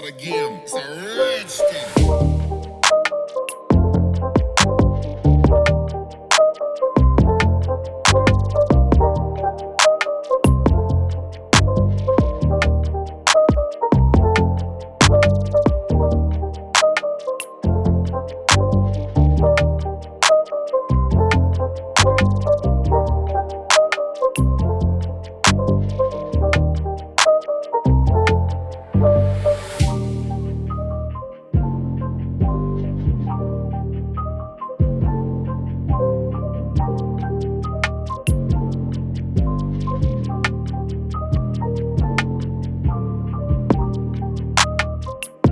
that again. It's a rich.